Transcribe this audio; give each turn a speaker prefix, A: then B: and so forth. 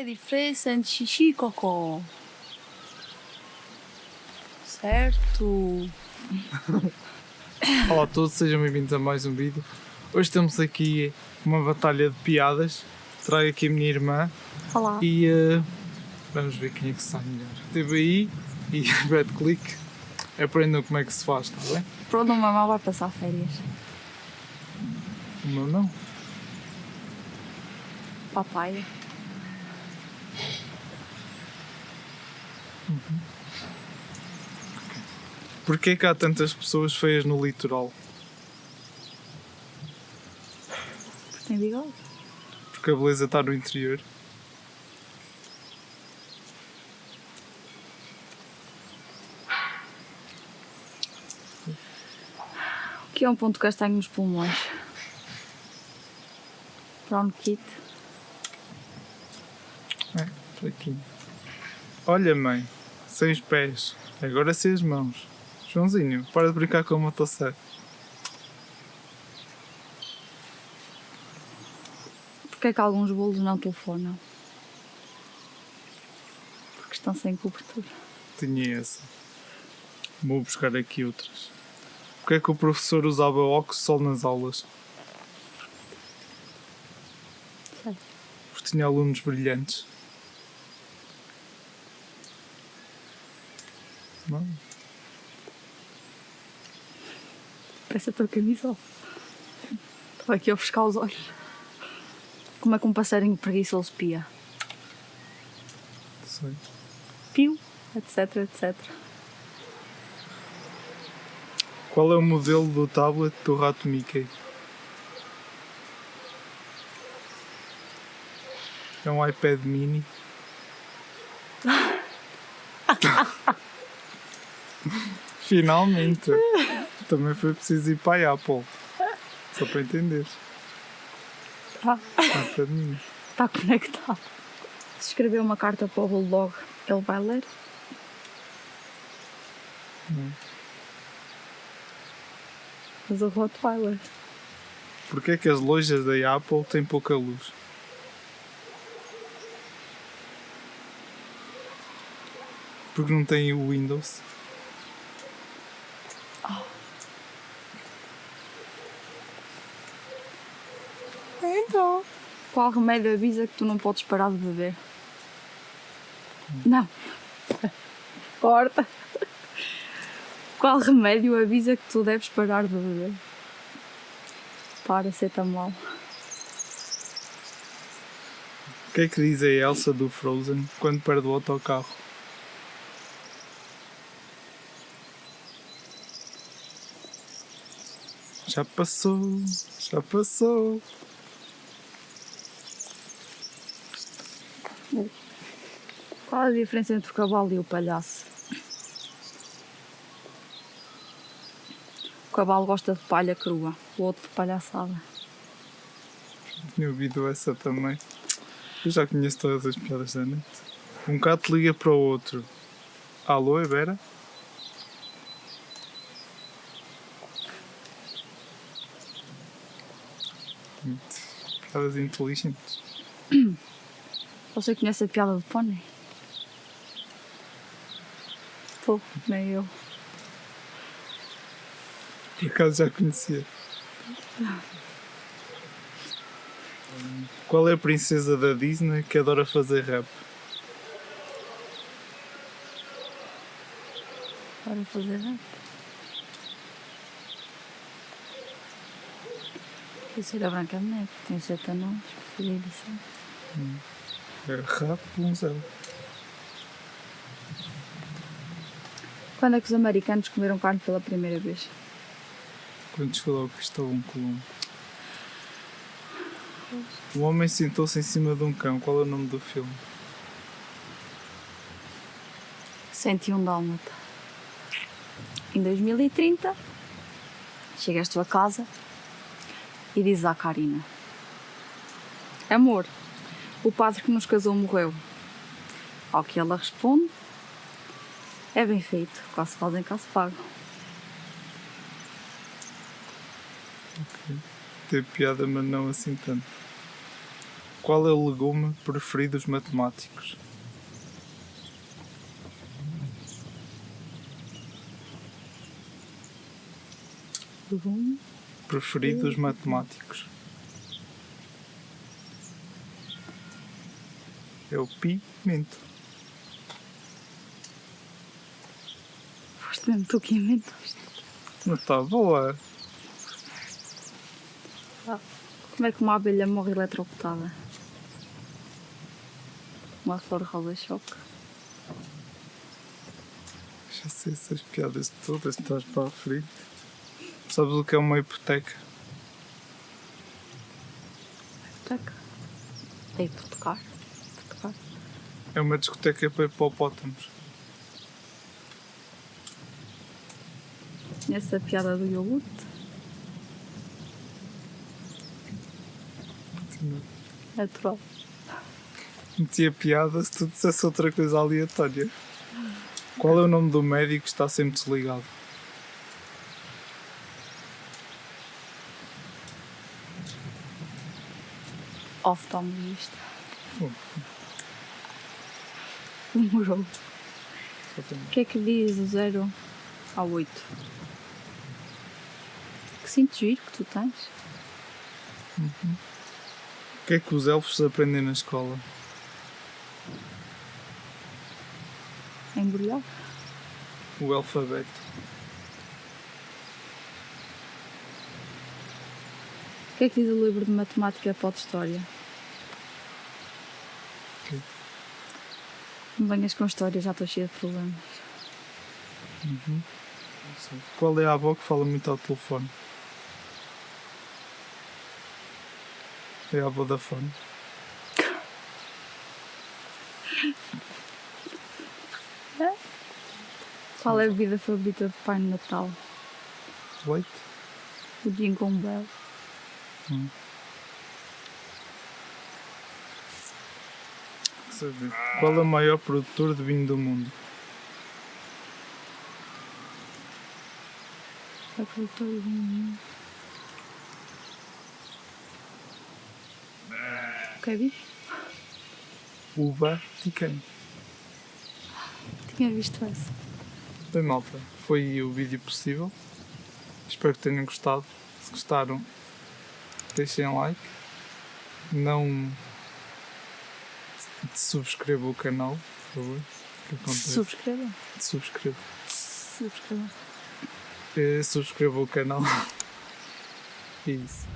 A: é diferença entre xixi e cocó? Certo.
B: Olá a todos, sejam bem-vindos a mais um vídeo. Hoje temos aqui uma batalha de piadas. Trago aqui a minha irmã
A: Olá.
B: e eh, vamos ver quem é que sai melhor. TBI e Bad Click. Aprendam como é que se faz, está bem?
A: Pronto, o mamão vai passar férias.
B: O meu não.
A: Papaya.
B: Porquê que há tantas pessoas feias no litoral?
A: Porque tem bigode.
B: Porque a beleza está no interior.
A: O que é um ponto castanho nos pulmões? Brown kit.
B: É, fraquinho. Olha, mãe, sem os pés, agora sem as mãos. Joãozinho, para de brincar com a motosserra.
A: Porquê é que alguns bolos não telefonam? Porque estão sem cobertura.
B: Tinha essa. Vou buscar aqui outras. Porquê é que o professor usava óculos sol nas aulas?
A: Sei.
B: Porque tinha alunos brilhantes. Não?
A: Parece a tua camisola. Estava aqui a ofuscar os olhos. Como é que um passarinho preguiçoso pia?
B: Sei.
A: Pio, etc, etc.
B: Qual é o modelo do tablet do rato Mickey? É um iPad mini. Finalmente! Também foi preciso ir para a Apple. Só para entender. IPad mini.
A: está conectado. Se escrever uma carta para o Bulldog, ele vai ler?
B: Não.
A: Mas o Rottweiler.
B: Porquê é que as lojas da Apple têm pouca luz? Porque não têm o Windows.
A: Então. Qual remédio avisa que tu não podes parar de beber? Não. Corta. Qual remédio avisa que tu deves parar de beber? Paracetamol.
B: O que é que diz a Elsa do Frozen quando perde o autocarro? Já passou, já passou.
A: Qual a diferença entre o cavalo e o palhaço? O cavalo gosta de palha crua, o outro de palhaçada.
B: Tinha ouvido essa também. Eu já conheço todas as piadas da net. Um gato liga para o outro. Alô, é Piadas inteligentes.
A: Você conhece a piada do pônei? Pô, nem eu.
B: Por acaso já conhecia. Qual é a princesa da Disney que adora fazer rap?
A: Para fazer rap. Quer ser a Branca de Neve, tem sete anões, preferida assim.
B: É rap 1-0.
A: Quando é que os americanos comeram carne pela primeira vez?
B: Quando chegou ao Cristóvão Colombo. O homem sentou-se em cima de um cão. Qual é o nome do filme?
A: 101 dálmata. Em 2030, chegas tu a casa e dizes à Karina: Amor, o padre que nos casou morreu. Ao que ela responde: É bem feito, cá se fazem, cá se pagam.
B: Teve piada, mas não assim tanto. Qual é o legume preferido dos matemáticos?
A: Legume.
B: Preferido dos matemáticos. É o pimento.
A: Foste mesmo tu que inventaste.
B: Não está boa.
A: Como é que uma abelha morre eletrocutada? Uma flor roda-choque.
B: Já sei essas piadas todas, estás para a frente. Sabes o que é uma hipoteca?
A: Taca. É hipotecar. Hipotecar.
B: É uma discoteca para hipopótamos.
A: Conhece a piada do iogurte? Natural.
B: Metia piada se tu dissesse outra coisa aleatória. Qual é o nome do médico que está sempre desligado?
A: Oftalmologista.
B: Hum.
A: Demorou. O que é que diz o 0 ao 8? Que sinto giro que tu tens.
B: O que é que os elfos aprendem na escola?
A: Embrulhar.
B: O alfabeto.
A: Que é que diz o livro de matemática para a história? Não venhas com história, já estou cheia de problemas.
B: Sei. Qual é a avó que fala muito ao telefone? É a Vodafone.
A: Qual é a bebida favorita do Pai no Natal?
B: Leite?
A: O Jingle Bell.
B: Saber. Qual é o maior produtor de vinho do mundo?
A: É produtor de vinho. O que é bicho?
B: O Vaticano.
A: Tinha visto essa.
B: Bem, malta, foi o vídeo possível. Espero que tenham gostado. Se gostaram, deixem like. Não subscrevam o canal, por favor. Que acontece?
A: Subscreva.
B: Subscreva.
A: Subscreva.
B: Eh, Subscrevam o canal. É Isso.